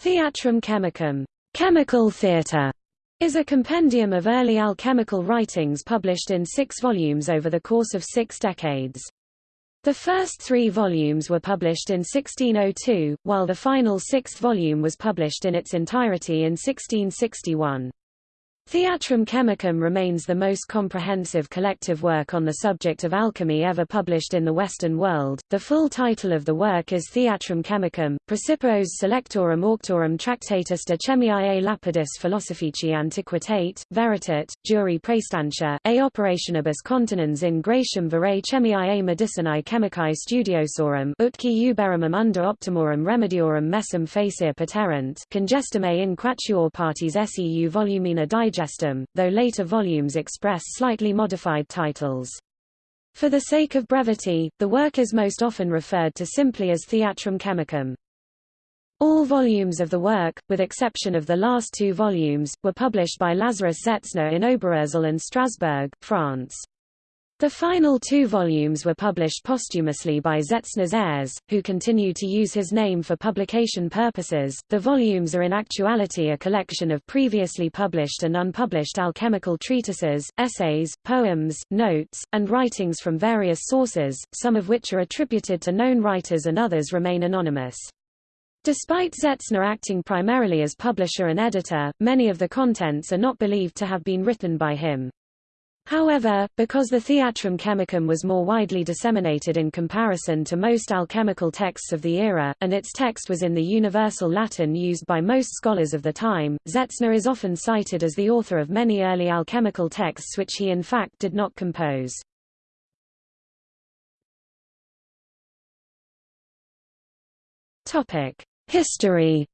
Theatrum Chemicum, chemical theatre, is a compendium of early alchemical writings published in six volumes over the course of six decades. The first three volumes were published in 1602, while the final sixth volume was published in its entirety in 1661. Theatrum Chemicum remains the most comprehensive collective work on the subject of alchemy ever published in the Western world. The full title of the work is Theatrum Chemicum, Praecipios Selectorum Auctorum Tractatus de Chemiae Lapidis Philosophici Antiquitate, Veritat, Juri Praestantia, A Operationibus Continens in Gratium Verae Chemiae Medicinae Chemicae Studiosorum Utki Uberimum under Optimorum Remediorum Messum Facere Paterant, Congestimae in Quatuor Parties Seu Volumina Digest Digestum, though later volumes express slightly modified titles. For the sake of brevity, the work is most often referred to simply as Theatrum Chemicum. All volumes of the work, with exception of the last two volumes, were published by Lazarus Zetzner in Oberursel and Strasbourg, France. The final two volumes were published posthumously by Zetzner's heirs, who continue to use his name for publication purposes. The volumes are in actuality a collection of previously published and unpublished alchemical treatises, essays, poems, notes, and writings from various sources, some of which are attributed to known writers and others remain anonymous. Despite Zetzner acting primarily as publisher and editor, many of the contents are not believed to have been written by him. However, because the Theatrum Chemicum was more widely disseminated in comparison to most alchemical texts of the era, and its text was in the universal Latin used by most scholars of the time, Zetzner is often cited as the author of many early alchemical texts which he in fact did not compose. History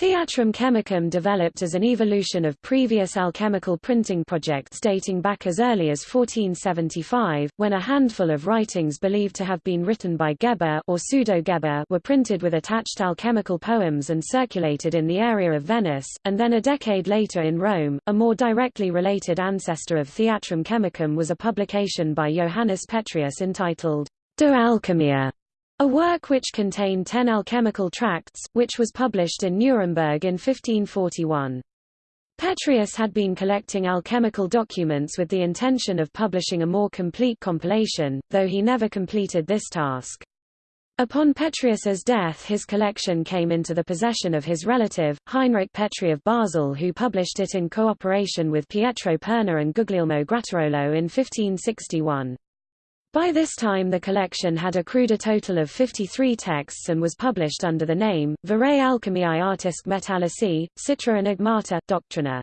Theatrum Chemicum developed as an evolution of previous alchemical printing projects dating back as early as 1475, when a handful of writings believed to have been written by Geber or pseudo-Geber were printed with attached alchemical poems and circulated in the area of Venice, and then a decade later in Rome. A more directly related ancestor of Theatrum Chemicum was a publication by Johannes Petreius entitled De Alchemia, a work which contained ten alchemical tracts, which was published in Nuremberg in 1541. Petreius had been collecting alchemical documents with the intention of publishing a more complete compilation, though he never completed this task. Upon Petreius's death his collection came into the possession of his relative, Heinrich Petri of Basel who published it in cooperation with Pietro Perna and Guglielmo Grattarolo in 1561. By this time the collection had accrued a total of 53 texts and was published under the name, Verae Alchemiae Artisque Metallici, Citra Enigmata, Doctrina.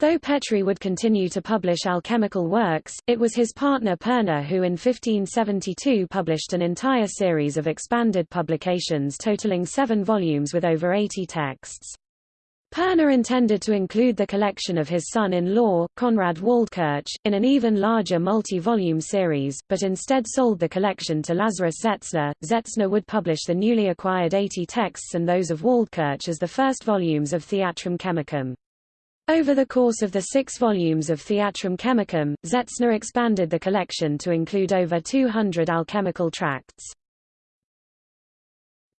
Though Petri would continue to publish alchemical works, it was his partner Perna who in 1572 published an entire series of expanded publications totaling seven volumes with over 80 texts. Perna intended to include the collection of his son-in-law, Konrad Waldkirch, in an even larger multi-volume series, but instead sold the collection to Lazarus Zetzner. Zetzner would publish the newly acquired 80 texts and those of Waldkirch as the first volumes of Theatrum Chemicum. Over the course of the six volumes of Theatrum Chemicum, Zetzner expanded the collection to include over 200 alchemical tracts.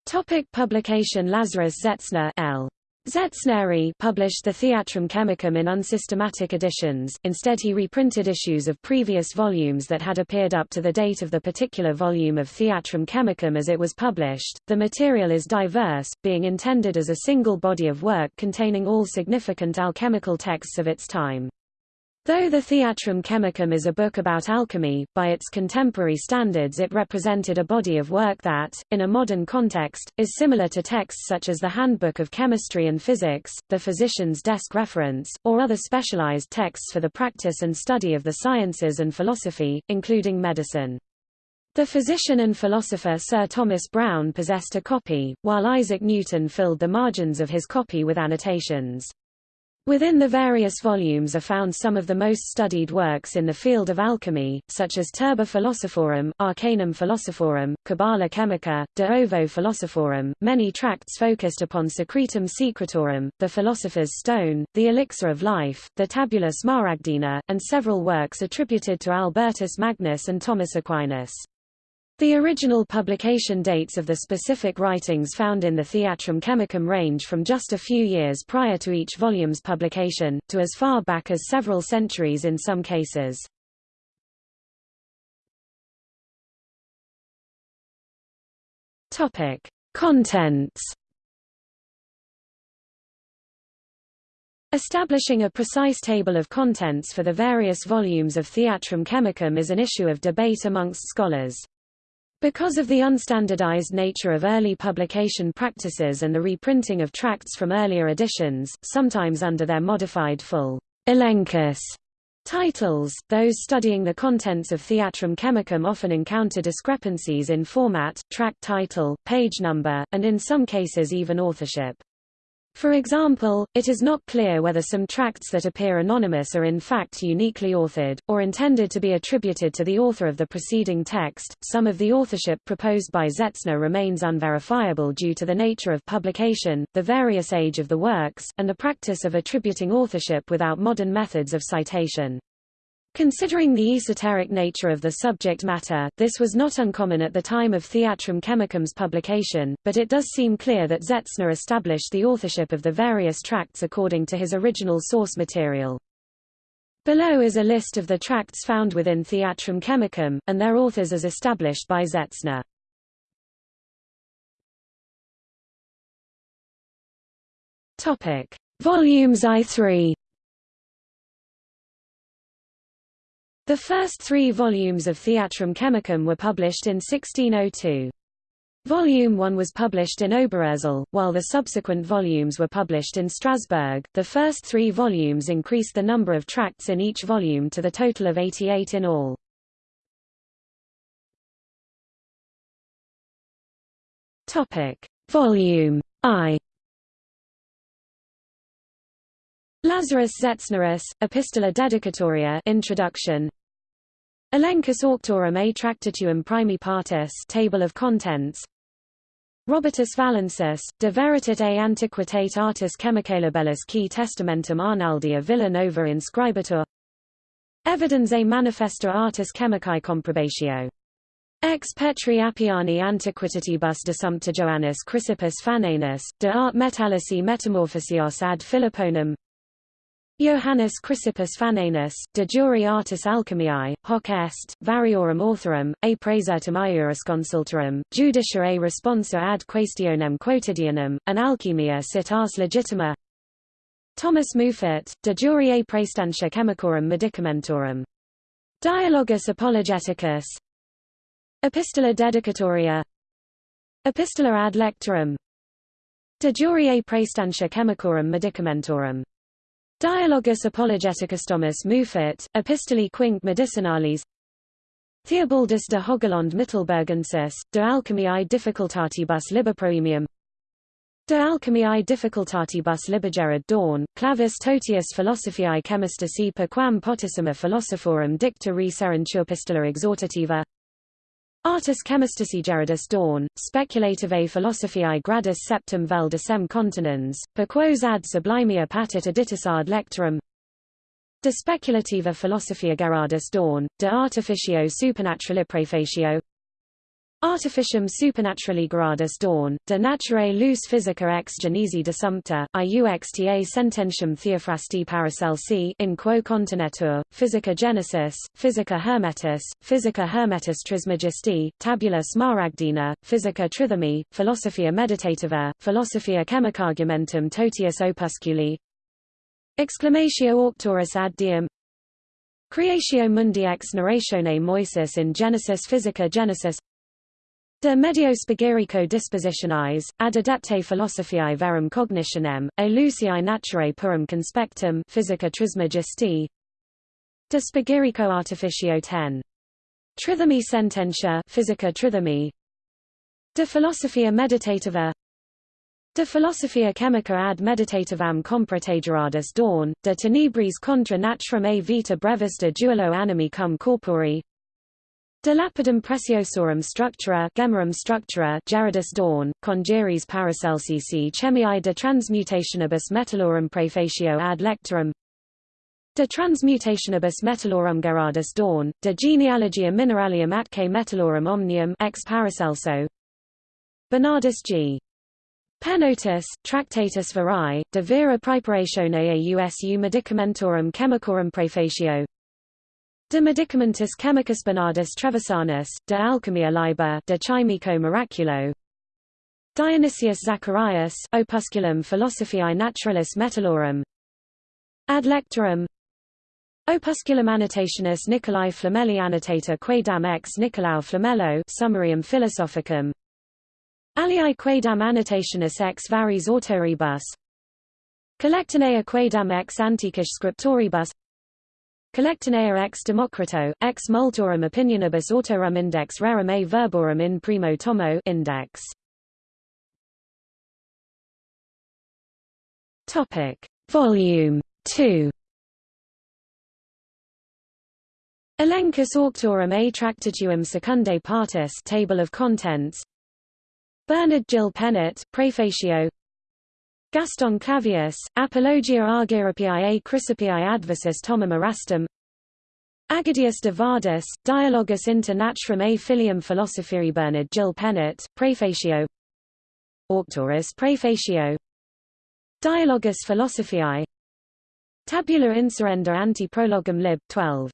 Topic publication Lazarus Zetzner L. Zetzneri published the Theatrum Chemicum in unsystematic editions, instead he reprinted issues of previous volumes that had appeared up to the date of the particular volume of Theatrum Chemicum as it was published. The material is diverse, being intended as a single body of work containing all significant alchemical texts of its time. Though the Theatrum Chemicum is a book about alchemy, by its contemporary standards it represented a body of work that, in a modern context, is similar to texts such as the Handbook of Chemistry and Physics, the Physician's Desk Reference, or other specialized texts for the practice and study of the sciences and philosophy, including medicine. The physician and philosopher Sir Thomas Browne possessed a copy, while Isaac Newton filled the margins of his copy with annotations. Within the various volumes are found some of the most studied works in the field of alchemy, such as Turba Philosophorum, Arcanum Philosophorum, Cabala Chemica, De Ovo Philosophorum, many tracts focused upon Secretum Secretorum, the Philosopher's Stone, the Elixir of Life, the Tabula Smaragdina, and several works attributed to Albertus Magnus and Thomas Aquinas. The original publication dates of the specific writings found in the Theatrum Chemicum range from just a few years prior to each volume's publication, to as far back as several centuries in some cases. Topic: Contents. Establishing a precise table of contents for the various volumes of Theatrum Chemicum is an issue of debate amongst scholars. Because of the unstandardized nature of early publication practices and the reprinting of tracts from earlier editions, sometimes under their modified full elenchus titles, those studying the contents of Theatrum Chemicum often encounter discrepancies in format, tract title, page number, and in some cases even authorship. For example, it is not clear whether some tracts that appear anonymous are in fact uniquely authored, or intended to be attributed to the author of the preceding text. Some of the authorship proposed by Zetzner remains unverifiable due to the nature of publication, the various age of the works, and the practice of attributing authorship without modern methods of citation. Considering the esoteric nature of the subject matter, this was not uncommon at the time of Theatrum Chemicum's publication, but it does seem clear that Zetzner established the authorship of the various tracts according to his original source material. Below is a list of the tracts found within Theatrum Chemicum, and their authors as established by Zetzner. Volumes I-III The first three volumes of Theatrum Chemicum were published in 1602. Volume 1 was published in Oberursel, while the subsequent volumes were published in Strasbourg. The first three volumes increased the number of tracts in each volume to the total of 88 in all. Topic: Volume I. Lazarus Zetznerus, Epistola Dedicatoria Introduction. Elenchus Auctorum a Tractatuum Primi Partis Table of Contents. Robertus Valensis, De Veritate Antiquitate Artis Chemicalibellus Qui Testamentum Arnaldi a Villa Nova Inscribatur. Evidens a Manifesta Artis Chemicae Comprobatio. Ex Petri Appiani de Sumpter Joannis Chrysippus Fananus, de Art Metallici Metamorphosios ad Philipponum Johannes Chrysippus Fananus, de jure artis alchemiae, hoc est, variorum authorum, a praesertum iurisconsultorum, judicia a responsa ad questionem quotidianum, an alchemia sit ars legitima. Thomas Muffet, de jure a praestantia chemicorum medicamentorum. Dialogus apologeticus. Epistola dedicatoria. Epistola ad lectorum. De jure a praestantia chemicorum medicamentorum Dialogus apologeticus Thomas Muffet, Epistolae quinque medicinalis. Theobaldus de Hogeland Mittelbergensis, de alchemiae difficultatibus liberproemium De alchemiae difficultatibus libergerad dawn, clavis totius philosophiae chemistici per quam potissima philosophorum dicta re serentur pistola exhortativa Artis chemistici Gerardus Dorn, speculativae philosophiae gradus septem vel decem continens, per quos ad sublimia patit editus ad lectorum. De speculativa philosophia Gerardus Dorn, de artificio supernaturali prefacio Artificium supernaturali gradus dawn, de naturae lus physica ex genesi desumpta, iuxta sententium theophrasti paracelsi in quo continetur, physica genesis, physica hermetis, physica hermetis trismegisti, tabula smaragdina, physica trithemi, philosophia meditativa, philosophia chemicargumentum totius opusculi, exclamatio auctorus ad diem, Creatio mundi ex narratione Moisis in Genesis Physica Genesis De medio spigerico dispositionis, ad adepte philosophiae verum cognitionem, e luciae naturae purum conspectum physica trismegisti De spigerico artificio 10. Trithemi sententia physica trithemi. De philosophia meditativa. De philosophia chemica ad meditativam comprategeradus dawn, de tenebris contra naturam a vita brevis de animi cum corpori De lapidem preciosorum structura Gemmerum structura Gerardus Dorn, Congeries Paracelsi chemii de transmutationibus metallorum prefacio ad lectorum. De transmutationibus metallorum Gerardus Dorn, De genealogia mineralium atque metallorum omnium ex Paracelso. Bernardus G. Pennotus, Tractatus Verae, de vera praeparatione ausu medicamentorum chemicorum praefatio De Medicamentis chemicus Bernardus Trevisanus, de alchemia liber de chimico miraculo. Dionysius Zacharias, Opusculum philosophiae naturalis metallorum Ad lectorum. Opusculum annotationis Nicolae Flamelli annotator quaedam ex Nicolau Flamello Summarium philosophicum. Aliae quaedam annotationis ex varis autoribus. Collectanea quaedam ex antiquis scriptoribus Collectanea ex Democrito, ex multorum opinionibus autorum index rerum a verborum in primo tomo index. Topic. Volume 2 Elenchus auctorum a tractatuum secundae partis Table of Contents Bernard Gil Pennett, Prefatio Gaston Clavius, Apologia Argyropiae a Chrysopiae adversus Tomum Erastum. Agadius de Vardis, Dialogus inter Natrum a Filium Philosophiae Bernard Gil Pennant, Prefatio Auctorus Prefatio Dialogus Philosophiae. Tabula insurrenda anti prologum lib. 12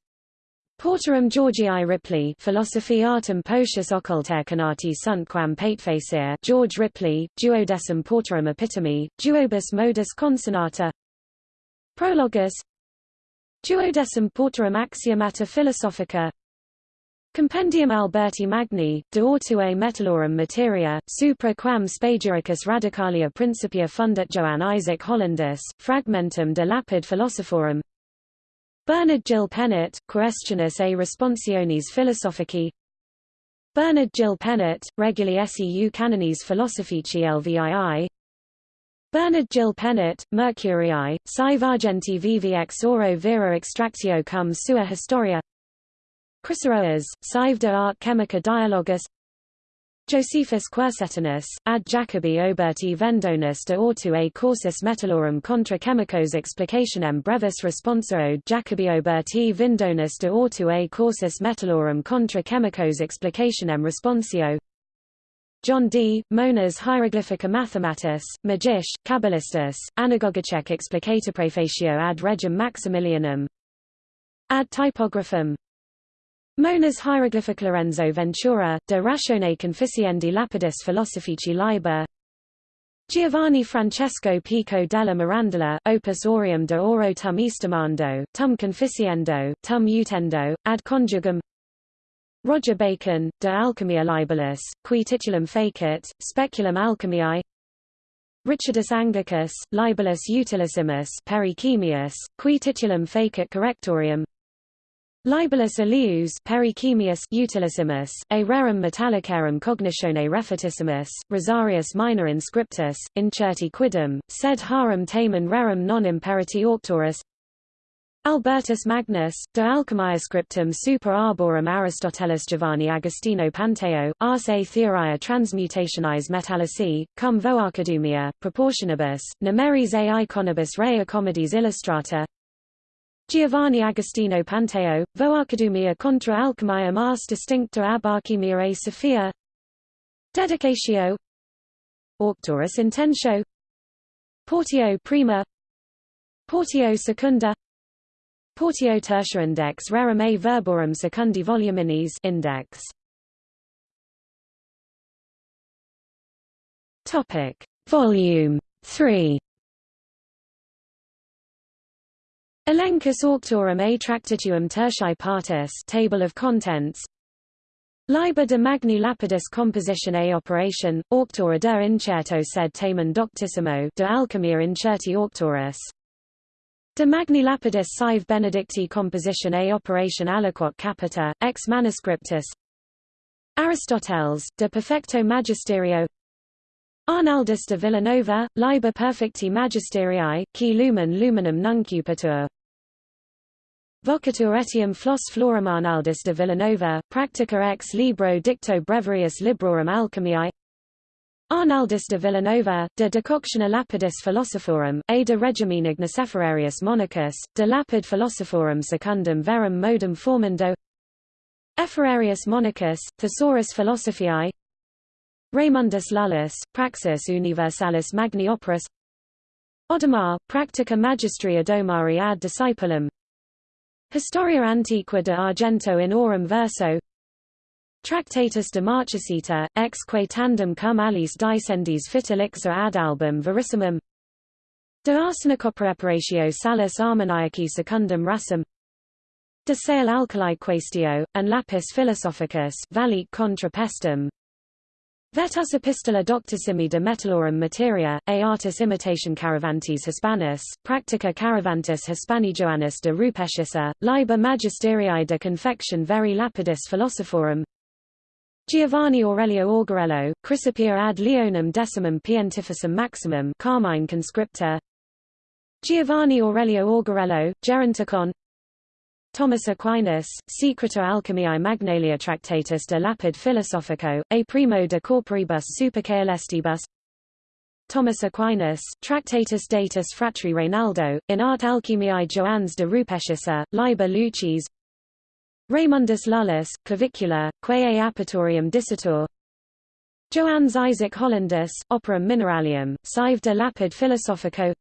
Portorum Georgii Ripley Philosophy Artem Potius Occultae Canati sunt quam patefacer George Ripley, Duodecim Portorum Epitome, Duobus Modus Consonata. Prologus. Duodecim Portorum Axiomata Philosophica. Compendium Alberti Magni, de Ortue Metallorum Materia, supra quam Spagiricus Radicalia Principia fundat Johann Isaac Hollandus, Fragmentum de Lapid Philosophorum Bernard Gil Pennant, Questionis a Responsiones Philosophici. Bernard Gil Pennant, Reguli seu Canones Philosophici Lvii Bernard Gil Pennant, Mercurii, Sive Argenti vivi ex oro vera extractio cum sua historia. Chryseroes, Sive de art chemica dialogus Josephus Quercetinus, ad Jacobi Oberti Vendonus de ortu a cursus metallorum contra chemicos explicationem brevis responsa ode Jacobi Oberti Vindonus de ortu a cursus metallorum contra chemicos explicationem responsio. John Dee Monas Hieroglyphica Mathematis, Magish, Kabbalistus, Anagogicek Explicator Prefatio ad Regem Maximilianum. Ad Typographum Monas hieroglyphic Lorenzo Ventura, de ratione conficiendi lapidis philosophici liber Giovanni Francesco Pico della Mirandola, Opus Aureum de Oro tum estimando, tum conficiendo, tum utendo, ad conjugum Roger Bacon, De Alchemia Libellus, qui titulum facit, Speculum Alchemiae Richardus Anglicus, Libellus Utilissimus Perichemius, qui titulum facit correctorium Libellus Elius Perichemius Utilissimus, a rerum metallicarum cognitione refutissimus, Rosarius minor inscriptus, incerti quidem, sed harum tamen rerum non imperiti auctorus Albertus Magnus, de alchemia scriptum super arborum Aristotelis Giovanni Agostino Panteo, ars a theoria transmutationis metallici, cum voarchidumia, proportionibus, numeris a iconibus rea comedies illustrata Giovanni Agostino Panteo, Voarchidumia contra alchemiam ars distincta ab alchemia a Sophia. Dedicatio Auctorus intentio Portio prima. Portio secunda. Portio tertia index rerum a verborum secundi voluminis index. Topic. Volume 3 Elenchus auctorum a tractatuum tertiae partis Table of Contents. Liber de Magni Lapidis Composition a Operation, Auctora de Incerto sed tamen doctissimo de Alchemia Incerti Auctorus De Magni Lapidis Sive Benedicti Composition a Operation Aliquot Capita, ex manuscriptus. Aristoteles, de Perfecto Magisterio Arnaldus de Villanova, Liber Perfecti Magisterii, qui lumen luminum nuncupatur. Vocatur etiam flos florum Arnaldus de Villanova, Practica ex libro dicto breviarius librorum alchemiae. Arnaldus de Villanova, de Decoctione Lapidis Philosophorum, a de regimine Niceferareus Monachus, de Lapid Philosophorum secundum verum modum formando. Ephorarius Monachus, Thesaurus Philosophiae Raymundus Lullus, Praxis Universalis Magni Operis Odomar, Practica Magistri Odomari ad Discipulum. Historia Antiqua de Argento in Aurum Verso. Tractatus de Marchesita, ex quae tandem cum alis dicendis fit elixir ad album verissimum. De arsenicopreparatio salus armoniaci secundum rasum De sale alkali quaestio, and lapis philosophicus valic contra pestum Vetus epistola doctissimi de metallorum materia, a artis imitation caravantes hispanus, practica caravantis hispani Joannis de rupescissa, liber magisteriae de confection veri lapidis philosophorum. Giovanni Aurelio Augurello, Chrysopia ad Leonum decimum pientificum maximum Carmine conscripta. Giovanni Aurelio Augurello, Geronticon Thomas Aquinas, Secreta Alchemiae Magnalia Tractatus de Lapid Philosophico, a primo de corporibus supercaelestibus. Thomas Aquinas, Tractatus Datus Fratri Reynaldo, in art Alchemiae Joannes de Rupescissa, Liber Lucis. Raymundus Lullus, Clavicula, Quae Apertorium Dicitur Joannes Isaac Hollandus, Operum Mineralium, Sive de Lapid Philosophico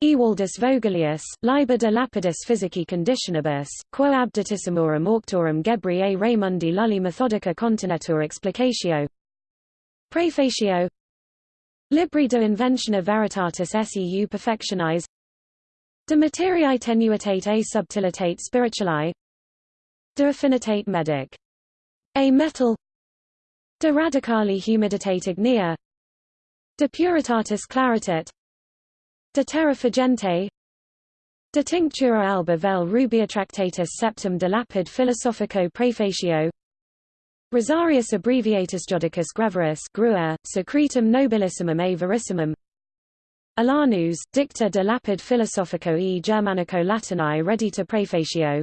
Ewaldus Vogelius, Liber de lapidis physici conditionibus, quo abditissimum auctorum Gebri a Raymundi Lulli methodica continetur explicatio Praefatio Libri de inventione veritatis seu perfectionis. De materiae tenuitate a subtilitate spirituali. De affinitate medic. A metal. De radicali humiditate ignea. De puritatis claritate De terra fugente De tinctura alba vel rubia tractatus septum de lapid philosophico praefatio Rosarius abbreviatus judicus greveris grua, secretum nobilissimum a verissimum. Alanus, dicta de lapid philosophico e germanico latinae redita praefatio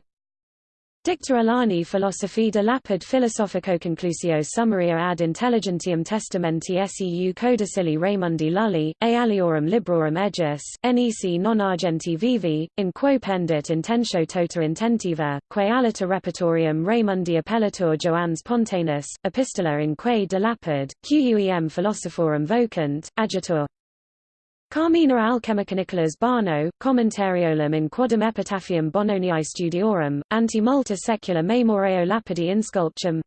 Dicta Alani philosophi de lapid philosophico conclusio summaria ad intelligentium testamenti seu codicilli Raymundi Lulli, a aliorum librorum egis, nec non argenti vivi, in quo pendit intentio tota intentiva, quae alita repertorium Raymundi appellatur Joannes Pontanus, epistola in quae de lapid, quem philosophorum vocant, agitur Carmina alchemica Nicholas Barnaud, commentariolum in quodum epitaphium Bononiae studiorum, anti multa secula memoreo lapidi insculptum.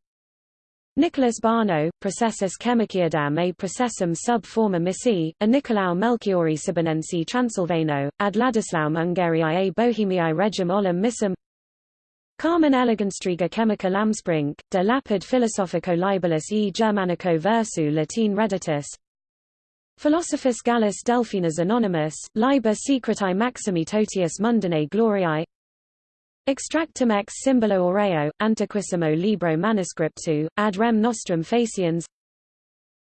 Nicholas Barnaud, processus chemiciadam a processum sub forma missi, a Nicolau Melchiori Sibonensi Transilvano, ad Ladislaum Ungariae a Bohemiae regum olim missum. Carmen Eleganstriga chemica Lambspring, de lapid philosophico libellus e Germanico versu Latin reditus Philosophus Gallus Delphinus Anonymous, Liber Secreti Maximi Totius Mundanae Gloriae. Extractum ex Symbolo Aureo, Antiquissimo Libro Manuscriptu, ad rem nostrum faciens.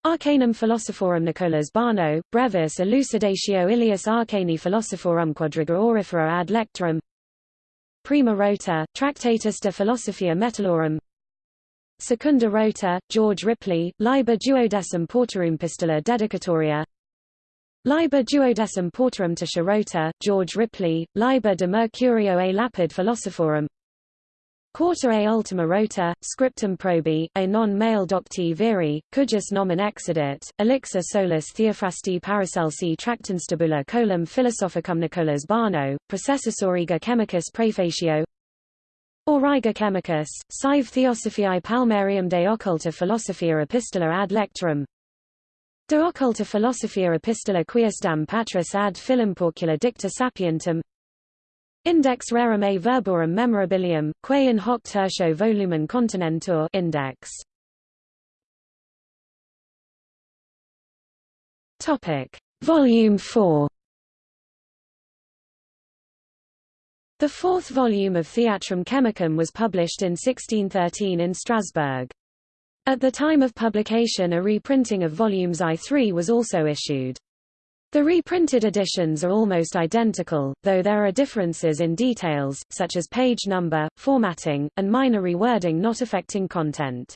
Arcanum Philosophorum Nicolas Barnaud, Brevis Elucidatio Ilias Arcani Philosophorum Quadriga Aurifera ad Lectorum. Prima Rota, Tractatus de Philosophia Metallorum Secunda Rota, George Ripley, Liber Duodecim Portorum Pistola Dedicatoria. Liber Duodecim Portorum to Rota, George Ripley, Liber de Mercurio a Lapid Philosophorum. Quarta a ultima rota, scriptum probi, a non-male docti viri, cujus nomen exedit, elixir solus Theophrasti Paracelsi Tractanstabula colum philosophicum Nicolas Barnaud, processus auriga chemicus praefatio Auriga chemicus, sive Theosophiae palmarium de occulta philosophia epistola ad lectorum De occulta philosophia epistola quiesdam patris ad Philimporcula dicta sapientum Index rerum a verborum memorabilium, quae in hoc tertio volumen continentur index. Topic. Volume 4 The fourth volume of Theatrum Chemicum was published in 1613 in Strasbourg. At the time of publication a reprinting of volumes I-3 was also issued. The reprinted editions are almost identical, though there are differences in details, such as page number, formatting, and minor rewording not affecting content.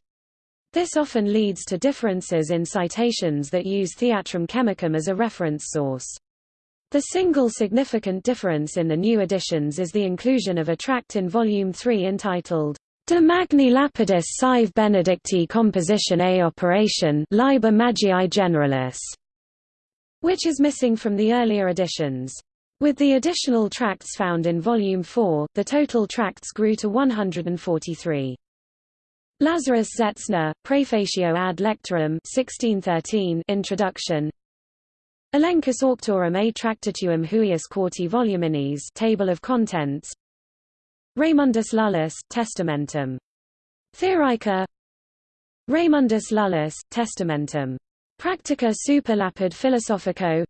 This often leads to differences in citations that use Theatrum Chemicum as a reference source. The single significant difference in the new editions is the inclusion of a tract in Volume 3 entitled De Magni Lapidis Sive Benedicti Composition A Operation Liber Magii Generalis, which is missing from the earlier editions. With the additional tracts found in Volume 4, the total tracts grew to 143. Lazarus Zetzner, Praefatio ad Lectorum 1613 Introduction Elenchus Auctorum a Tractatuum huius quarti voluminis Table of Contents Raymundus Lullus, Testamentum. Theorica Raymundus Lullus, Testamentum. Practica super lapid philosophico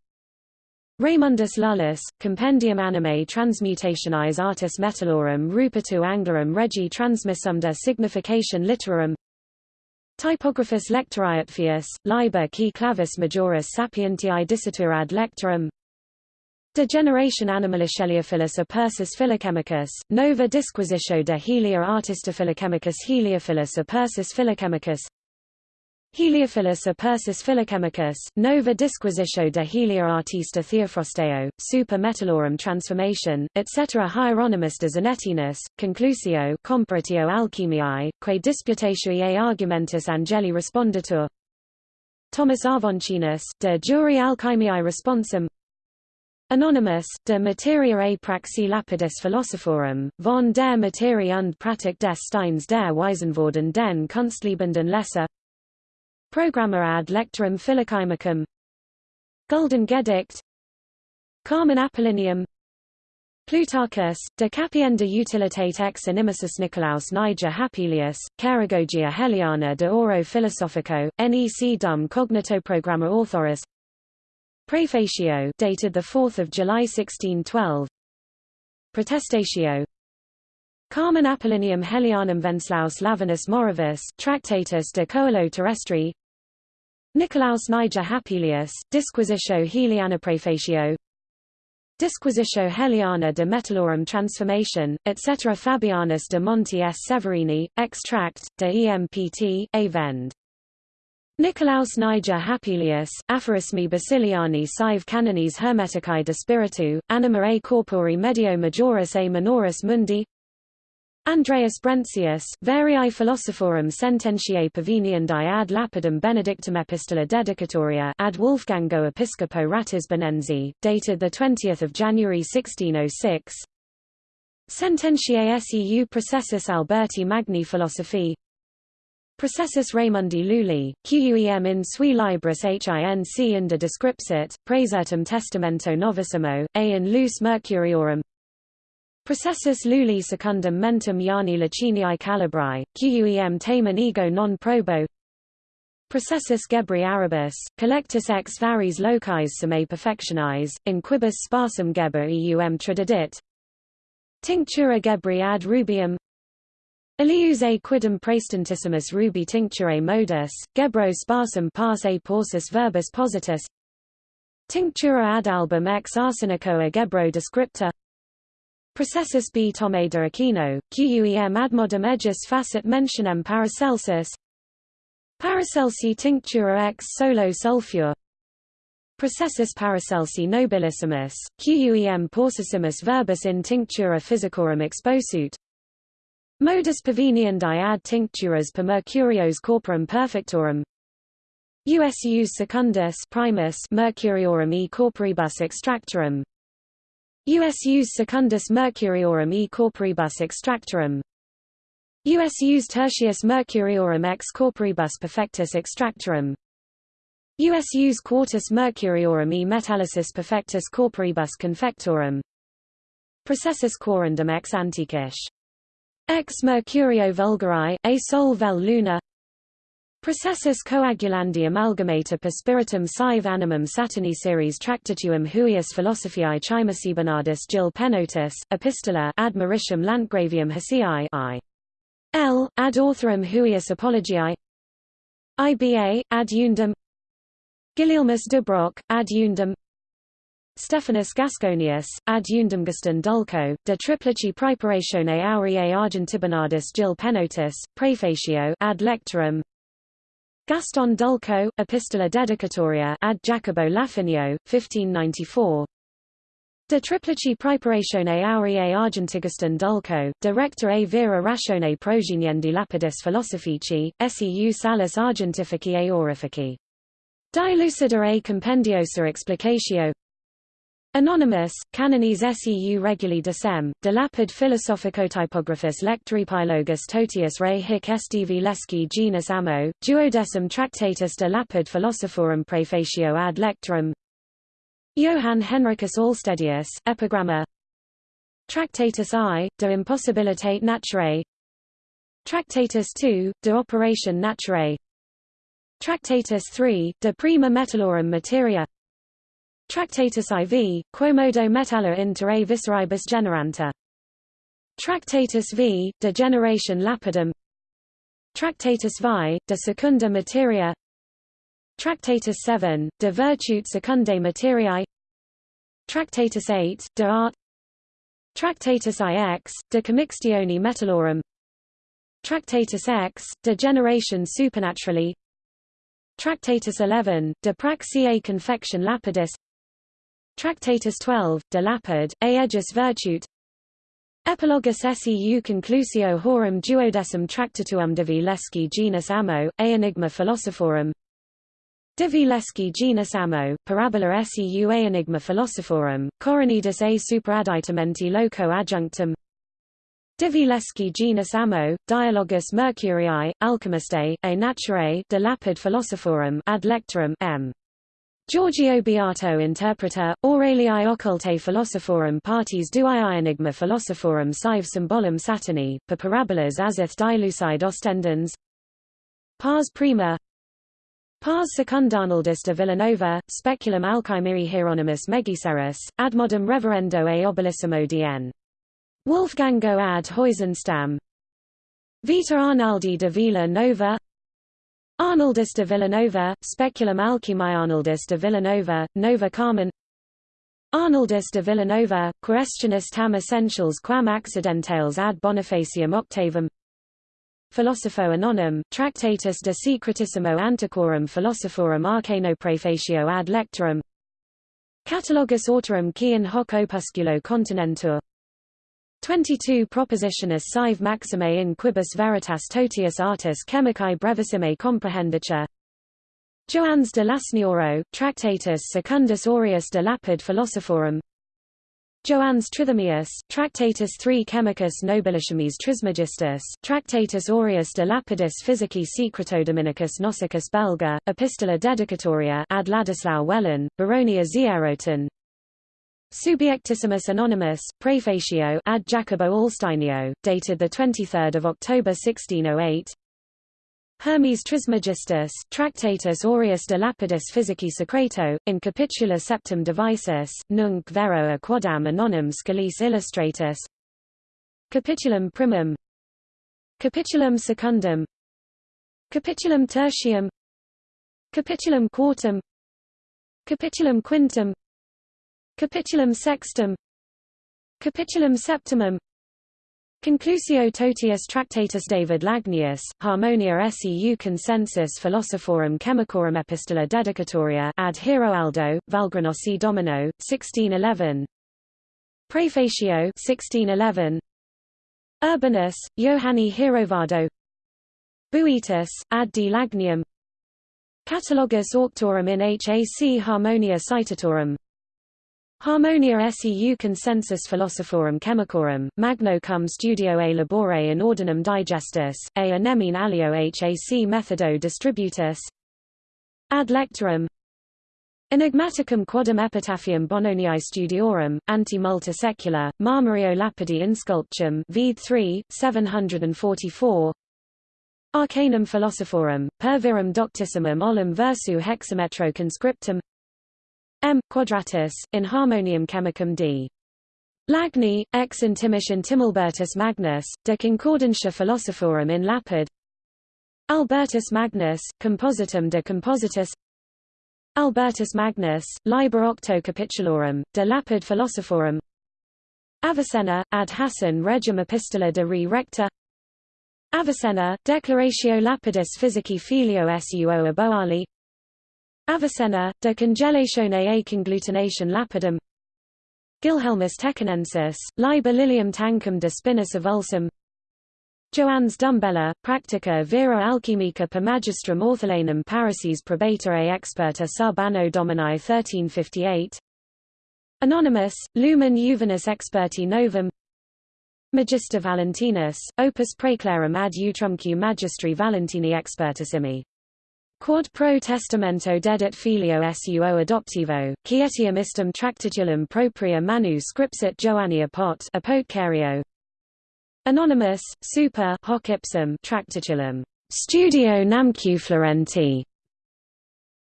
Raymundus Lullus, Compendium Animae Transmutationis Artis Metallorum Rupertu Anglorum Regi Transmissumda Signification Literarum Typographus Lectoriatfius, Liber qui clavis majoris sapientiae dicitur ad lectorum. De generation animaliceliophilus a Persis philochemicus, nova disquisitio de helia artista philochemicus heliophilus a Persis philochemicus Heliophilus a Persis philochemicus, nova disquisitio de helia artista Theophrosteo, super metallorum transformation, etc. Hieronymus de Zanetinus, conclusio comparatio alchemiae, que disputatio e argumentus angeli respondetur Thomas Avoncinus, de juri alchemiae responsum Anonymous, de materia a praxi lapidis philosophorum, von der Materie und Pratik des Steins der Weisenworden den Kunstliebenden Lesser Programma ad lectorum philochymicum. Golden Gedict. Carmen Apollineum Plutarchus, De Capienda Utilitate ex Animusus Nicolaus Niger Hapelius, Caragogia Heliana de Oro Philosophico, Nec Dum Cognito Programma Authoris. Prefatio dated 4 July 1612 Protestatio Carmen Apollineum Helianum Wenceslaus Lavinus Moravus Tractatus de Coelo Terrestri Nicolaus Niger Hapelius, Disquisitio Heliana Prefatio Disquisitio Heliana de Metallorum Transformation, etc. Fabianus de Monti S. Severini, Extract, de Empt, A. Vend. Nicolaus Niger Hapelius, Aphorismi Basiliani Sive Canonis Hermeticae de Spiritu, Anima A Corpori Medio Majoris A Minoris Mundi Andreas Brentius, Variae Philosophorum Sententiae Paveniandi ad lapidem Benedictum Epistola Dedicatoria ad Wolfgango Episcopo Ratisbonensi, dated 20 January 1606 Sententiae seu Processus Alberti Magni Philosophi. Processus Raymundi Lulli, quem in sui libris hinc inda descripsit, praesertum testamento novissimo, a in luce mercuriorum Processus luli secundum mentum Iani Liciniae Calibri, quem tamen ego non probo. Processus Gebri Arabus, collectus ex varis locis sume perfectionis, in quibus sparsum geber eum tradidit Tinctura Gebri ad rubium. Elius a quidem praestantissimus rubi tincturae modus, gebro sparsum pars a porsus verbus positus. Tinctura ad album ex arsenico a gebro descripta Processus B. Tome de Aquino, quem admodum ejus facet mentionem Paracelsus. Paracelsi tinctura ex solo sulfur. Processus Paracelsi nobilissimus, quem porsissimus verbus in tinctura physicorum exposut. Modus paveniandi ad tincturas per mercurios corporum perfectorum. Usus secundus primus mercuriorum e corporibus extractorum Usus secundus mercuriorum e corporibus extractorum. Usus tertius mercuriorum ex corporibus perfectus extractorum. Usus quartus mercuriorum e metallicis perfectus corporibus confectorum. Processus corundum ex antiquish. Ex mercurio vulgari, a sol vel luna Processus coagulandi amalgamata per spiritum sive animum saturni series tractatuum huius philosophiae chimaci Bernardus Gil Penotus, epistola ad Mauritium Landgravium Hesiae I. L. ad authorum huius apologiae IBA, ad undum Gulielmus de ad undum Stephanus Gasconius, ad undum Gaston Dulco, de triplici praeparatione aureae argentibernardus Gil Penotus, prefatio ad lectorum Gaston Dulco, Epistola Dedicatoria ad Jacobo Lafinio, 1594 De triplici praeparatione aureae argentiguston dulco, Director a vera ratione progeniendi lapidis philosophici, seu salus argentifici a aurifici. Dilucidere compendiosa explicatio Anonymous, canones seu reguli decem, de lapid philosophicotypographus lectoripilogus totius re hic sdv lesci genus amo, duodecim tractatus de lapid philosophorum praefatio ad lectorum Johann Henricus Alstedius, Epigramma Tractatus I, de impossibilitate naturae Tractatus II, de operation naturae Tractatus III, de prima metallorum materia Tractatus IV, quomodo metalla inter a visceribus generanta. Tractatus V, de generation lapidum. Tractatus Vi, de secunda materia. Tractatus 7, De Virtute Secundae Materiae. Tractatus 8, De Art. Tractatus IX, De Commixtione Metallorum. Tractatus X, De Generation supernaturally. Tractatus 11, De Praxeae Confection Lapidis Tractatus 12, De Lapid, Aegis Virtute. Epilogus seu conclusio horum duodecim tractatuum divi lesci genus amo, a enigma philosophorum. Divi lesci genus amo, parabola seu a enigma philosophorum, coronidus a superadditamenti loco adjunctum. Divi lesci genus amo, dialogus Mercurii, alchemistae, a naturae de lapid philosophorum ad lectorum m. Giorgio Beato interpreter, Aurelii occulte philosophorum partes duii enigma philosophorum sive symbolum Satani, per parabolas Azith dilucide ostendens. Pars prima. Pars secundanaldus de Villanova, speculum alchimeri Hieronymus Megiceros, ad modum reverendo e obelissimo dn. Wolfgango ad Heusenstam Vita Arnaldi de Villa Nova Arnaldus de Villanova, speculum alchimi Arnoldus de Villanova, Nova Carmen. Arnoldus de Villanova, questionis tam essentials quam accidentales ad Bonifacium octavum. Philosopho Anonymum, Tractatus de Secretissimo Antiquorum Philosophorum Arcano Prefatio ad Lectorum. Catalogus Autorum Cian hoc opusculo continentur 22 Propositionis sive maximae in quibus veritas totius artis chemicae brevissime comprehenditur Joannes de Lasnioro, Tractatus Secundus Aureus de Lapid Philosophorum. Joannes Trithemius, Tractatus 3 Chemicus Nobilissimis Trismegistus, Tractatus Aureus de Lapidis Physici Secretodominicus Nosicus Belga, Epistola Dedicatoria ad Ladislau Wellen, Baronia Zieroten Subiectissimus Anonymous, Prefatio ad Jacobo Alsteinio, dated 23 October 1608 Hermes Trismegistus, Tractatus aureus de lapidis physici secreto, in capitula septem devisis, nunc vero a quodam anonym scalis illustratus. Capitulum primum. Capitulum secundum. Capitulum tertium. Capitulum quartum. Capitulum quintum Capitulum sextum. Capitulum septimum. Conclusio totius Tractatus David Lagnius, Harmonia seu Consensus Philosophorum Chemicorum Epistola Dedicatoria ad Heroaldo, Valgranosi Domino, 1611 Prefatio 1611 Urbanus, Johanni Hierovado Buetus, ad de Lagnium. Catalogus Auctorum in Hac Harmonia Citatorum Harmonia seu consensus philosophorum chemicorum, magno cum studio a labore in ordinum digestus, a anemine alio hac methodo distributus. Ad lectorum. Enigmaticum quodum epitaphium Bononii studiorum, ante multa Marmorio lapidi insculptum Vede 3, 744 Arcanum philosophorum, per virum doctissimum olim versu hexametro conscriptum M. quadratus, in Harmonium Chemicum d. Lagni, ex intimish intimilbertus Magnus, de concordantia philosophorum in lapid Albertus Magnus, compositum de compositus Albertus Magnus, liber octo capitulorum, de lapid philosophorum Avicenna, ad Hassan regum epistola de re recta Avicenna, Declaratio Lapidis Physici Filio Suo Aboali Avicenna, De Congelatione e Conglutination Lapidum. Gilhelmus Tecanensis, Liber Lilium Tancum de Spinis Avulsum Joannes Dumbella, Practica Vera Alchemica per Magistrum Ortholanum Parises Probata e Experta sub anno Domini 1358 Anonymous, Lumen Juvenis Experti Novum. Magister Valentinus, Opus Praeclarum ad utrumque Magistri Valentini Expertissimi Quod pro testamento dedit filio suo adoptivo, quietium istum tractitulum propria manu scripsit Joannia pot apotcario. Anonymous, super hoc ipsum tractitulum, studio namque Florenti.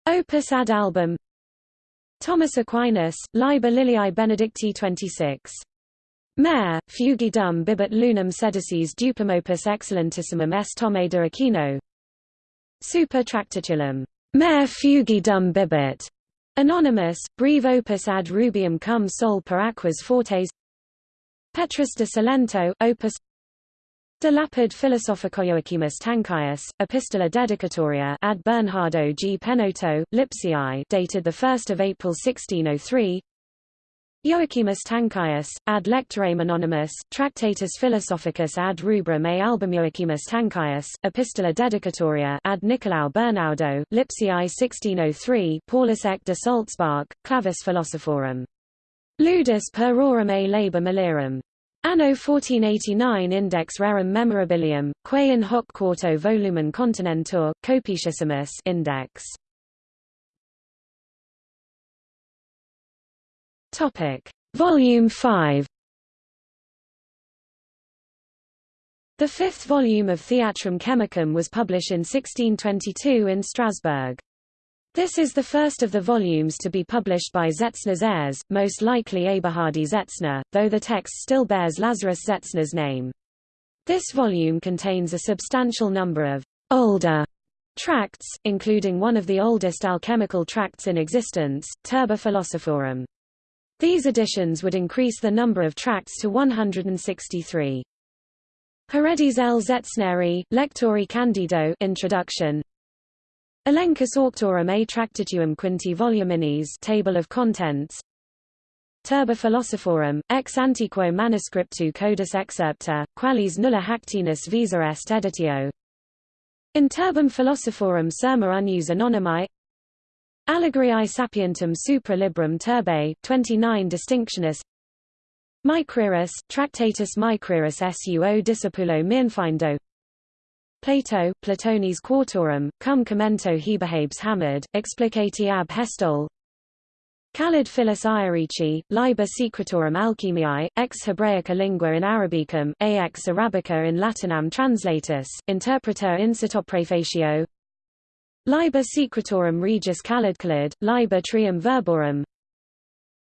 Opus ad album Thomas Aquinas, Liber Liliae Benedicti 26. Mer, fugidum bibit lunam sedices dupum opus excellentissimum est Tome de Aquino, Super Tractitulum, Mer fugidum bibit, Anonymous, Breve opus ad rubium cum sol per aquas fortes. Petrus de Salento, opus. De lapid philosophicoioacimus Tancius, Epistola dedicatoria ad Bernardo G. Penoto, Lipsii dated 1 April 1603 Joachimus Tancius, ad lectorem anonymus, Tractatus Philosophicus ad rubrum e album Joachimus Tancius, Epistola dedicatoria ad Nicolau Bernaudo, Lipsii 1603 Paulus ec de Salzbach, Clavis Philosophorum. Ludus per aurum e labor malirum. Anno 1489 Index rerum memorabilium, quae in hoc quarto volumen continentur, copicissimus Index. Topic: Volume 5. The fifth volume of Theatrum Chemicum was published in 1622 in Strasbourg. This is the first of the volumes to be published by Zetzner's heirs, most likely Eberhardi Zetzner, though the text still bears Lazarus Zetzner's name. This volume contains a substantial number of older tracts, including one of the oldest alchemical tracts in existence, Turba Philosophorum. These additions would increase the number of tracts to 163. Heredis L. Zetzneri, Lectori Candido Introduction Elenchus Auctorum a Tractituum Quinti Voluminis Table of Contents Turba Philosophorum, ex antiquo manuscriptu codus excerpta, qualis nulla hactinus visa est editio In Turbum Philosophorum serma unus anonymi Allegoriae sapientum supra librum turbae, 29 distinctionis. Micrerus, Tractatus Micrerus suo discipulo Myrnfindo Plato, Platonis Quartorum, cum commento Heberhabes Hamad, explicati ab Hestol. Khalid Phyllis Iarici, Liber Secretorum Alchemiae, ex Hebraica lingua in Arabicum, aex Arabica in Latinam translatus, interpreter incit prefatio Liber Secretorum Regis Calidcalid, Liber Trium Verborum.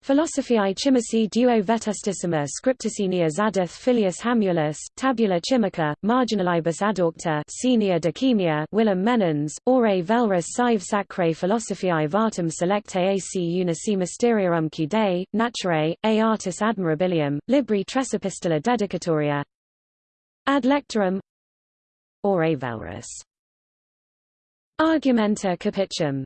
Philosophiae Chimici duo vetustissima scripticinia Zadith filius Hamulus, Tabula Chimica, Marginalibus adaucta Senia Decemia Willem Menens, Ore Velrus Sive Sacrae Philosophiae Vartum Selecte AC Unici Mysterium Cudae, Naturae, A Artis Admirabilium, Libri Tres Epistola Dedicatoria. Ad Lectorum. Ore Velrus Argumenta capitum.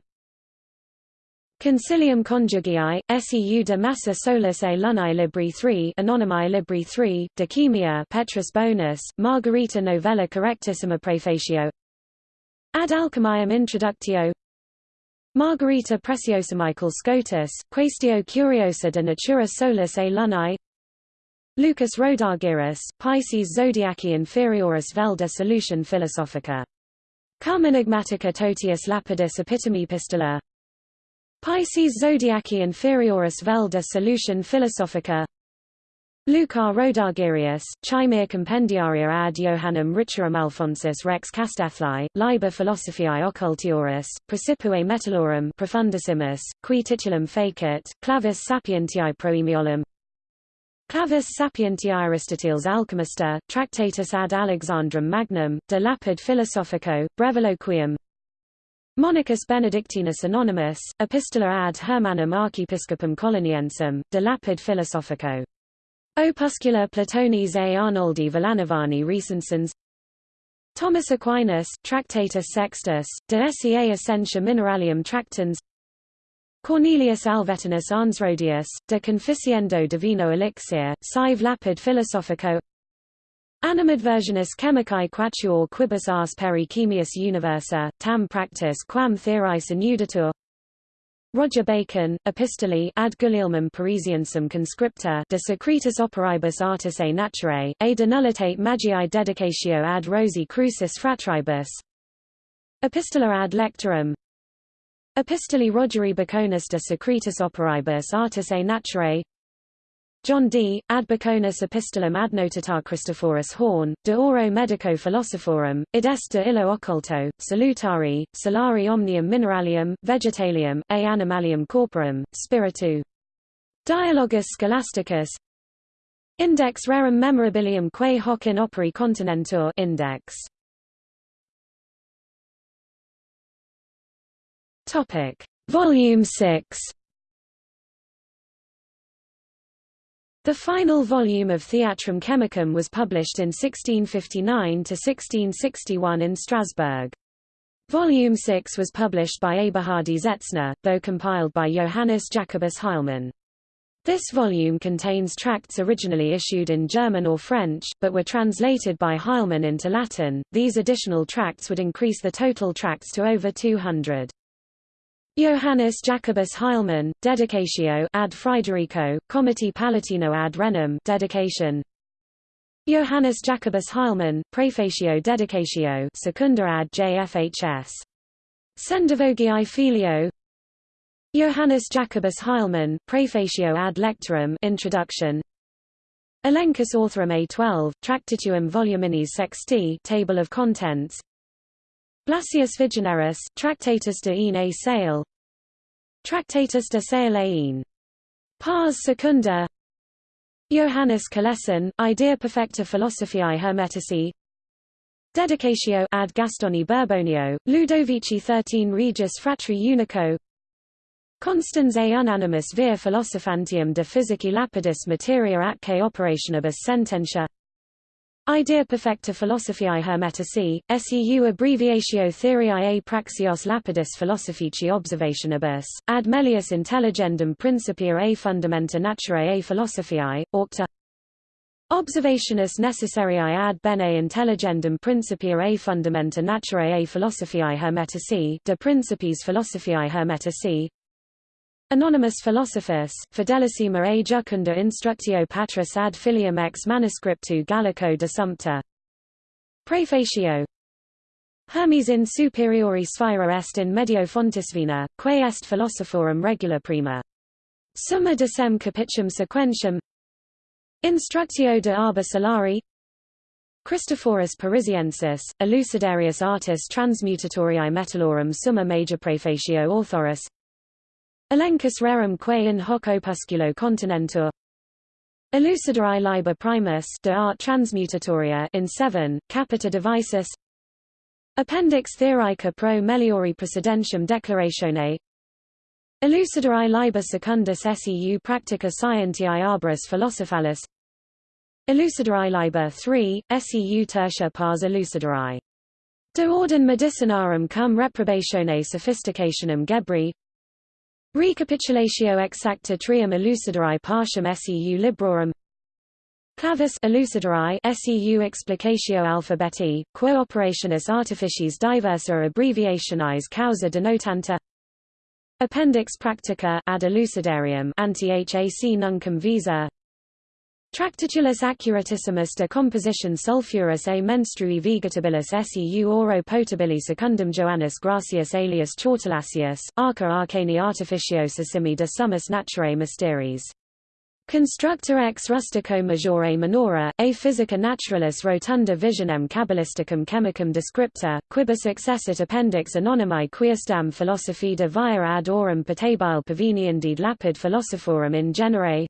Concilium Conjugii, seu de massa solus e lunae libri 3 Anonymi libri 3, Decemia Petrus Bonus, Margarita novella correctissima prefatio Ad alchemiam introductio. Margarita Preciosa Michael Scotus, Quaestio Curiosa de Natura Solus e Lunae. Lucas Rhodargyrus, Pisces Zodiaci Inferioris vel de Solution Philosophica Cum enigmatica totius lapidis epitome pistola. Pisces zodiaci inferioris vel de solution philosophica. Lucas Rhodargyrus, Chimere compendiaria ad Johannem Richerum Alphonsus Rex Castethli, Liber Philosophiae Occultioris, Precipue Metallorum Profundissimus, qui titulum fecit, Clavis Sapientiae Proemiolum Clavis Sapientiae Aristoteles Alchemista, Tractatus ad Alexandrum Magnum, De Lapid Philosophico, Breviloquium. Monicus Benedictinus Anonymus, Epistola ad Hermannum Archiepiscopum Coloniensum, De Lapid Philosophico. Opuscula Platonis a Arnoldi Villanovani Recensens Thomas Aquinas, Tractatus Sextus, de Sea Essentia Mineralium Tractans Cornelius Alvetinus Arnsrodius, De Conficiendo Divino Elixir, Sive Lapid Philosophico. Animadversionis chemicae quatuor quibus ars peri chemius universa, tam practis quam theoris inuditur Roger Bacon, Epistolae ad Gulielmum Parisiensum conscripta de secretus operibus artis a naturae, a de nullitate magiae dedicatio ad Rosi crucis fratribus Epistola ad lectorum Epistolae Rogeri Baconus de secretus operibus artis a naturae John Dee Ad Baconus Epistolum ad Notatar Christophorus Horn, De Oro Medico Philosophorum, id est de illo occulto, salutari, solari omnium mineralium, vegetalium, a animalium corporum, spiritu. Dialogus Scholasticus Index rerum memorabilium quae hoc in operi continentur index. Topic. Volume 6 The final volume of Theatrum Chemicum was published in 1659 to 1661 in Strasbourg. Volume 6 was published by Eberhardi Zetzner, though compiled by Johannes Jacobus Heilmann. This volume contains tracts originally issued in German or French, but were translated by Heilmann into Latin. These additional tracts would increase the total tracts to over 200. Johannes Jacobus Heilmann, Dedicatio ad Friederico, Comiti Palatino ad Renum dedication. Johannes Jacobus Heilmann, Praefatio Dedicatio Secunda ad JFHS. Sendivogii Filio. Johannes Jacobus Heilmann, Praefatio ad Lectorum Introduction. Elenchus Authorum A12, Tractituum Voluminis Sexti Table of Contents Blasius Vigenerus, Tractatus de une a Sale. Tractatus de Sale une. Pars Secunda. Johannes Colesson, Idea Perfecta Philosophiae Hermetici. Dedicatio ad Gastoni Burbonio, Ludovici XIII Regis Fratri Unico. Constans a. Unanimus via philosophantium de physici lapidis materia atque operationibus sententia Idea perfecta philosophiae hermetici, seu abbreviatio theoriae praxios lapidis philosophici observationibus, ad melius intelligendum principia a fundamenta naturae a philosophiae, aucta. Observationis necessariae ad bene intelligendum principia a fundamenta naturae a philosophiae hermetici, de principiis philosophiae hermetici, Anonymous Philosophus, Fidelissima a jucunda instructio patris ad filium ex manuscriptu Gallico de Sumpter. Prefatio Hermes in superiori sphera est in medio fontisvina, quae est philosophorum regula prima. Summa decem capitium sequentium. Instructio de Arba Solari. Christophorus Parisiensis, Elucidarius artis transmutatoriae metallorum summa major prefatio authorus Elenchus rerum quae in hoc opusculo continentur. Elucidari liber primus de art transmutatoria in 7, capita devisis Appendix theorica pro meliori precedentium declaratione. Elucidari liber secundus seu practica scientiae arboris philosophalis. Elucidari liber 3, seu tertia pars elucidari. De ordin medicinarum cum reprobatione sophisticationum Gebri Recapitulatio exacta trium elucidari partium seu librorum Clavis elucidari seu explicatio alphabeti, quo operationis artificiis diversa abbreviationis causa denotanta. Appendix Practica ad elucidarium anti-HAC nuncum visa Tractatulus accuratissimus de composition sulphurus a menstrui vegetabilis seu oro potabili secundum Joannis Gracius alias Chortulacius, arca arcani artificiosissimi de summus naturae mysteries. Constructor ex rustico majore minora, a physica naturalis rotunda visionem cabalisticum chemicum descripta, quibus accessit appendix anonymi quiestam philosophi de via ad aurum patabile paveniendid lapid philosophorum in genere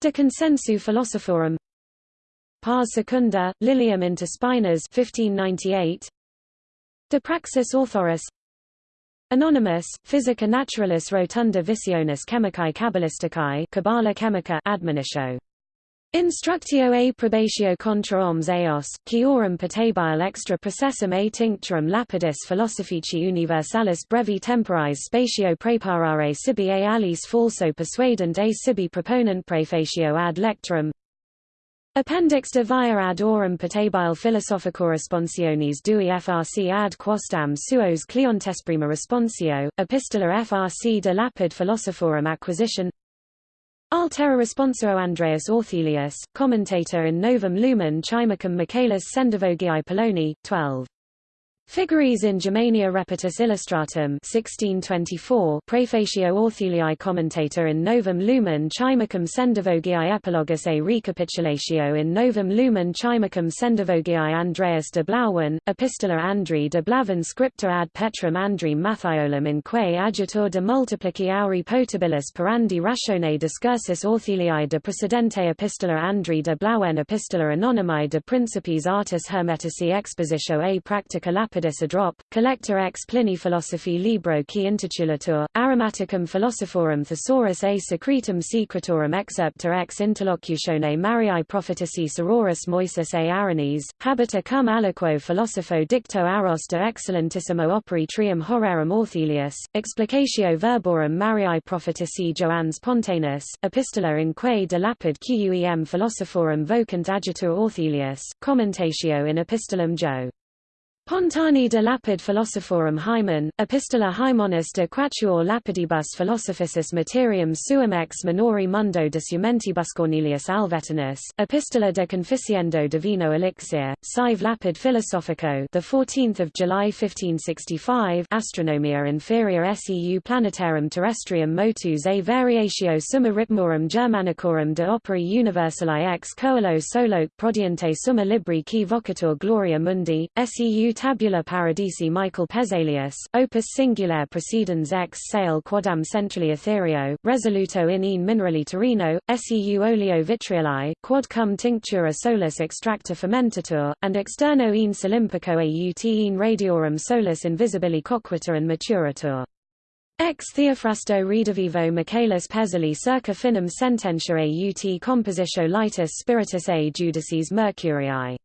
De consensu philosophorum. Pars secunda, Lilium inter spinas 1598 De praxis authoris. Anonymous, Physica Naturalis Rotunda Visionis Chemicae Cabalisticae Cabala Chemica admonitio Instructio a probatio contra omnes eos, quiorum patabile extra processum a tincturum lapidis philosophici universalis brevi temporis spatio preparare sibi a alis falso persuadent a sibi proponent prefatio ad lectorum. Appendix de via ad aurum patabile philosophico responsiones dui frc ad quostam suos cliontesprima responsio, epistola frc de lapid philosophorum acquisition Altera responsio Andreas Orthelius, commentator in Novum Lumen Chimicum Michaelis Sendivogii Poloni, 12. Figuris in Germania Repetus Illustratum 1624 Prefatio Orthelii Commentator in Novum Lumen Chimicum Sendivogii Epilogus a Recapitulatio in Novum Lumen Chimicum Sendivogii Andreas de Blauwen, Epistola Andri de Blavan Scripta ad Petrum Andri Mathiolum in quae adjutor de multiplici auri potabilis parandi ratione discursus Orthelii de Precedente Epistola Andri de Blauen Epistola Anonymi de Principis Artis Hermetici Expositio a Practica Lapidis drop, Collector ex Plini Philosophi Libro qui intitulatur, Aromaticum Philosophorum Thesaurus a Secretum Secretorum Excerpta ex Interlocutione Mariae Prophetici Sororis Moises a Aranes, Habita cum aliquo Philosopho Dicto Aros de Excellentissimo Operi Trium Horarum Orthelius, Explicatio Verborum Mariae Prophetici Joannes Pontanus, Epistola in quae de lapid quem philosophorum vocant adjutor Orthelius, Commentatio in Epistolum Jo. Pontani de lapid philosophorum hymen, epistola hymonis de quatuor lapidibus philosophicis materium suum ex minori mundo de sumentibus Cornelius Alvetinus, epistola de conficiendo divino elixir, sive lapid philosophico the 14th of July 1565, astronomia inferior seu planetarum terrestrium motus a variatio summa ritmorum germanicorum de operi universali ex coelo solo prodiente summa libri qui vocatur gloria mundi, seu Tabula Paradisi Michael Pezalius, Opus Singulare Precedens ex Sale Quadam Centrali Etherio, Resoluto in in Minerali Torino, Seu Oleo Vitrioli, Quad cum Tinctura Solus Extracta Fermentatur, and Externo in Solimpico aut in Radiorum Solus Invisibili Coquita and Maturatur. Ex Theophrasto Redavivo Michaelis Pesali circa finem sententia aut compositio litus spiritus a judices mercurii.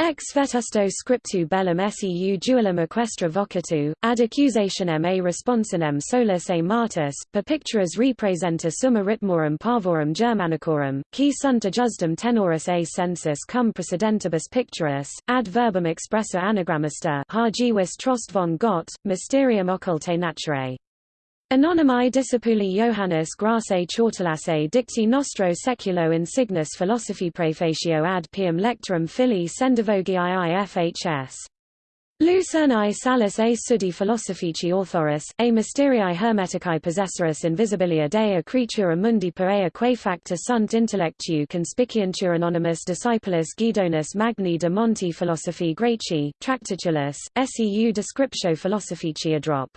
Ex vetusto scriptu bellum seu duellum equestra vocatu, ad accusationem a responsinem solus a martus, per picturas representa summa ritmorum parvorum germanicorum, qui sunt adjustum tenoris a sensus cum precedentibus picturis, ad verbum expressa anagrammista hargivis trost von Gott, mysterium occulte naturae. Anonymi discipuli Johannes Grasse Chortulasse dicti nostro seculo insignis philosophi prefatio ad pium lectorum fili sendivogii fhs. Lucernae salus a sudi philosophici authoris, a mysterii hermetici possessoris invisibilia dea creatura mundi per ea quae facta sunt intellectu conspicuentur anonymous discipulis Guidonus Magni de Monti philosophi Greci, Tractatulus, seu descriptio philosophici adrop.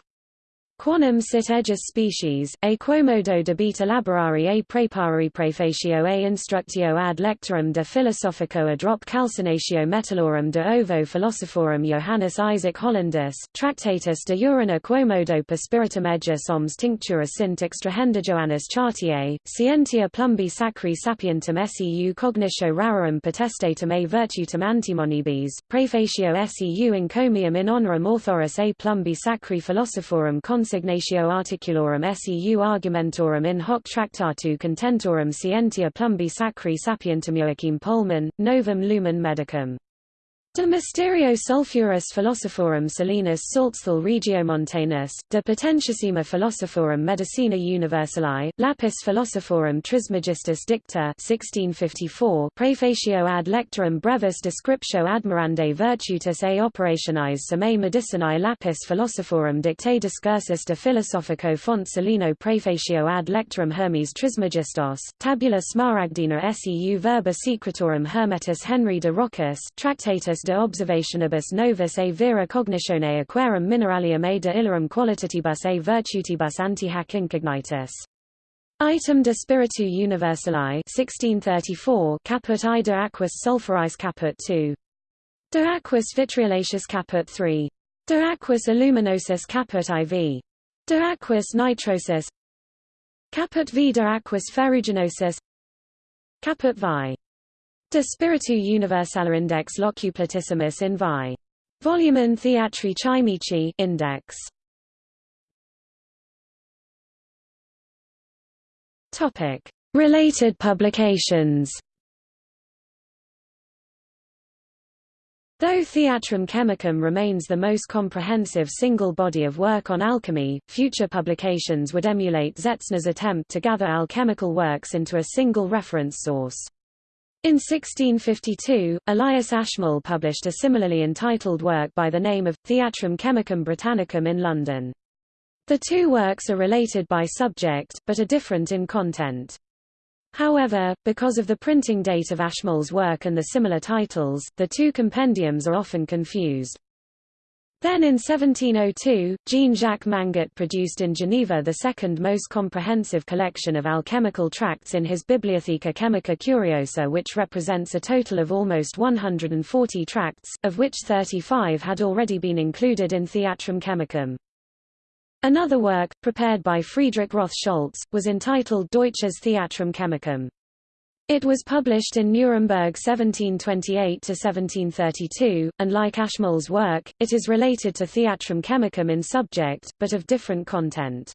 Quanum sit egis species, a quomodo debita laborari a prepari prefatio a instructio ad lectorum de philosophico adrop calcinatio metallorum de ovo philosophorum Johannes Isaac Hollandus, Tractatus de urina quomodo per spiritum egis oms tinctura sint extrahenda Johannes Chartier, scientia plumbi sacri sapientum seu cognitio rarum potestatum a virtutum antimonibus, prefatio seu encomium in honorum authorus a plumbi sacri philosophorum consignatio articulorum seu argumentorum in hoc tractatu contentorum scientia plumbi sacri sapientum Joachim Polemann, Novum Lumen Medicum. De Mysterio Sulphuris Philosophorum Solinus Salzthal Regiomontanus, De Potentissima Philosophorum Medicina Universali, Lapis Philosophorum Trismegistus Dicta 1654, Prefatio ad lectorum brevis descriptio admirande virtutis a operationis summae medicinae Lapis Philosophorum Dictae discursus de Philosophico font Solino Prefatio ad lectorum Hermes Trismegistos, Tabula Smaragdina seu verba secretorum Hermetus Henry de Rochas, Tractatus de observationibus novus a vera cognitione aquarum mineralium a de illorum qualitatibus a virtutibus anti hac incognitus. Item de Spiritu Universali 1634 caput I de aquis caput 2. De aquis vitriolaceus caput 3. De aquis aluminosus caput IV. De aquis nitrosus Caput V de aquis ferruginosus Caput vi. De Spiritu Universale Index Locuplatissimus in vi. Volumen Theatri Chimici Index. Topic: Related publications. Though Theatrum Chemicum remains the most comprehensive single body of work on alchemy, future publications would emulate Zetzner's attempt to gather alchemical works into a single reference source. In 1652, Elias Ashmole published a similarly entitled work by the name of, Theatrum Chemicum Britannicum in London. The two works are related by subject, but are different in content. However, because of the printing date of Ashmole's work and the similar titles, the two compendiums are often confused. Then in 1702, Jean-Jacques Manget produced in Geneva the second most comprehensive collection of alchemical tracts in his Bibliotheca Chemica Curiosa which represents a total of almost 140 tracts, of which 35 had already been included in Theatrum Chemicum. Another work, prepared by Friedrich Roth-Scholz, was entitled Deutsches Theatrum Chemicum. It was published in Nuremberg 1728–1732, and like Ashmole's work, it is related to Theatrum Chemicum in subject, but of different content.